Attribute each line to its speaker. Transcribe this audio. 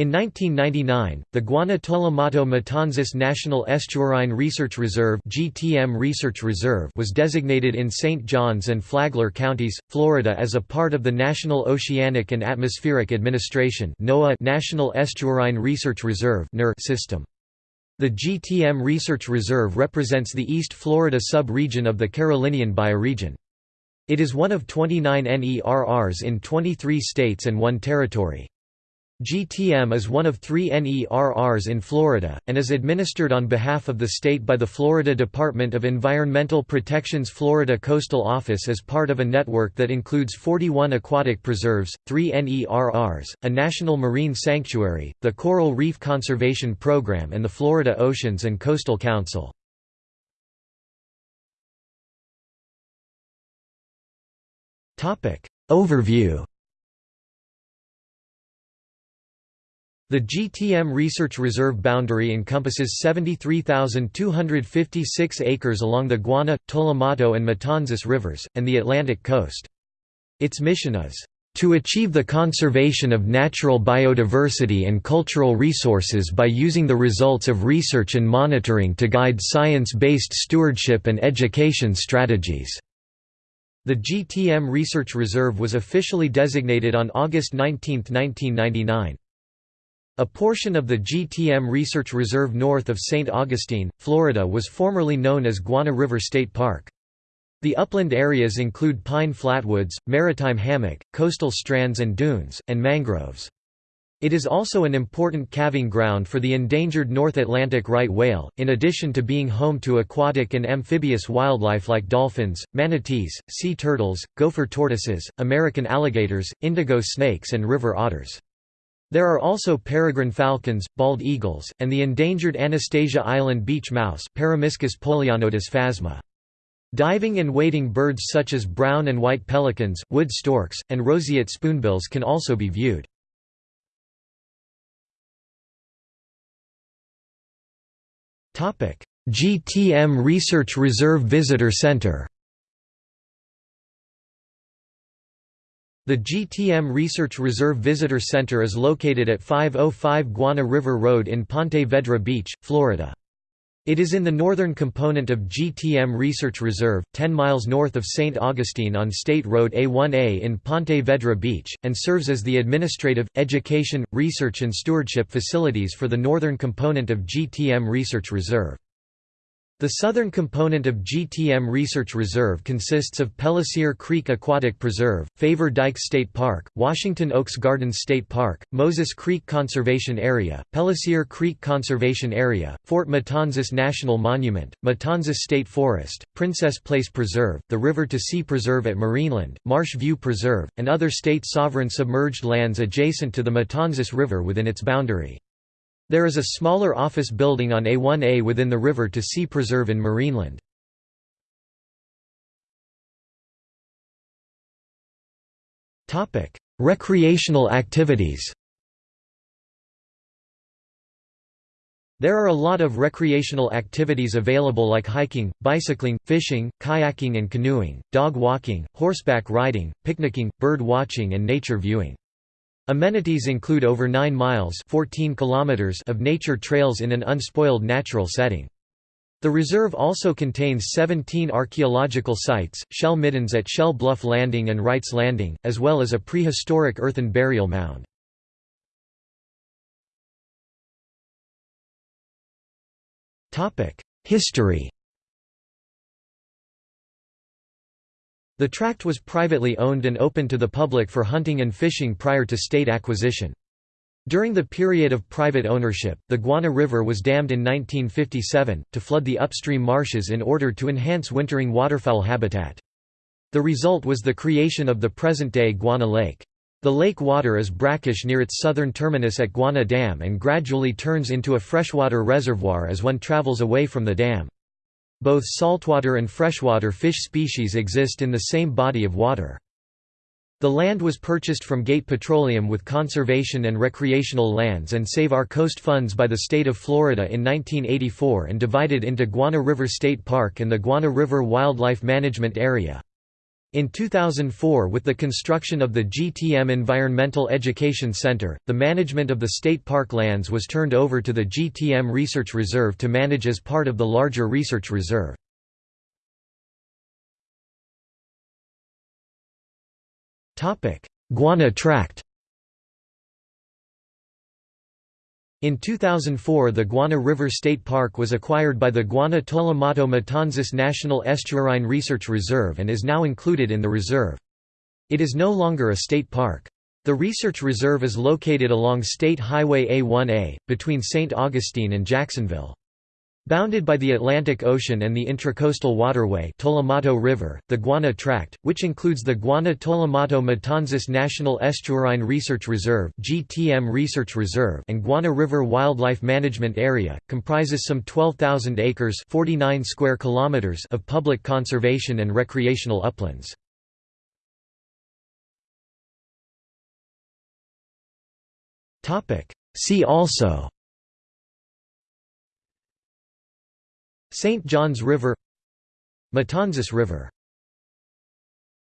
Speaker 1: In 1999, the Guana-Tolomato-Matanzas National Estuarine Research Reserve (GTM Research Reserve) was designated in St. Johns and Flagler counties, Florida as a part of the National Oceanic and Atmospheric Administration (NOAA) National Estuarine Research Reserve system. The GTM Research Reserve represents the East Florida sub-region of the Carolinian bioregion. It is one of 29 NERRs in 23 states and one territory. GTM is one of three NERRs in Florida, and is administered on behalf of the state by the Florida Department of Environmental Protection's Florida Coastal Office as part of a network that includes 41 aquatic preserves, three NERRs, a national marine sanctuary, the Coral Reef Conservation Program and the Florida Oceans and Coastal Council. Overview The GTM Research Reserve boundary encompasses 73,256 acres along the Guana, Tolomato and Matanzas rivers, and the Atlantic coast. Its mission is, "...to achieve the conservation of natural biodiversity and cultural resources by using the results of research and monitoring to guide science-based stewardship and education strategies." The GTM Research Reserve was officially designated on August 19, 1999. A portion of the GTM Research Reserve north of St. Augustine, Florida was formerly known as Guana River State Park. The upland areas include pine flatwoods, maritime hammock, coastal strands and dunes, and mangroves. It is also an important calving ground for the endangered North Atlantic right whale, in addition to being home to aquatic and amphibious wildlife like dolphins, manatees, sea turtles, gopher tortoises, American alligators, indigo snakes and river otters. There are also peregrine falcons, bald eagles, and the endangered Anastasia Island beach mouse phasma. Diving and wading birds such as brown and white pelicans, wood storks, and roseate spoonbills can also be viewed. GTM Research Reserve Visitor Center The GTM Research Reserve Visitor Center is located at 505 Guana River Road in Ponte Vedra Beach, Florida. It is in the northern component of GTM Research Reserve, 10 miles north of St. Augustine on State Road A1A in Ponte Vedra Beach, and serves as the administrative, education, research and stewardship facilities for the northern component of GTM Research Reserve. The southern component of GTM Research Reserve consists of Pellicer Creek Aquatic Preserve, Faver Dykes State Park, Washington Oaks Gardens State Park, Moses Creek Conservation Area, Pellicer Creek Conservation Area, Fort Matanzas National Monument, Matanzas State Forest, Princess Place Preserve, the River to Sea Preserve at Marineland, Marsh View Preserve, and other state sovereign submerged lands adjacent to the Matanzas River within its boundary. There is a smaller office building on A1A within the River to Sea Preserve in Marineland. Recreational activities There are a lot of recreational activities available like hiking, bicycling, fishing, kayaking and canoeing, dog walking, horseback riding, picnicking, bird watching and nature viewing. Amenities include over 9 miles 14 kilometers of nature trails in an unspoiled natural setting. The reserve also contains 17 archaeological sites, shell middens at Shell Bluff Landing and Wrights Landing, as well as a prehistoric earthen burial mound. History The tract was privately owned and open to the public for hunting and fishing prior to state acquisition. During the period of private ownership, the Guana River was dammed in 1957, to flood the upstream marshes in order to enhance wintering waterfowl habitat. The result was the creation of the present-day Guana Lake. The lake water is brackish near its southern terminus at Guana Dam and gradually turns into a freshwater reservoir as one travels away from the dam. Both saltwater and freshwater fish species exist in the same body of water. The land was purchased from Gate Petroleum with conservation and recreational lands and Save Our Coast funds by the state of Florida in 1984 and divided into Guana River State Park and the Guana River Wildlife Management Area. In 2004 with the construction of the GTM Environmental Education Center, the management of the state park lands was turned over to the GTM Research Reserve to manage as part of the larger research reserve. Guana Tract In 2004 the Guana River State Park was acquired by the Guana Tolomato Matanzas National Estuarine Research Reserve and is now included in the reserve. It is no longer a state park. The research reserve is located along State Highway A1A, between St. Augustine and Jacksonville. Bounded by the Atlantic Ocean and the Intracoastal Waterway Tolomato River, the Guana Tract, which includes the Guana Tolomato Matanzas National Estuarine Research Reserve GTM Research Reserve and Guana River Wildlife Management Area, comprises some 12,000 acres 49 square kilometers of public conservation and recreational uplands. See also St. Johns River Matanzas River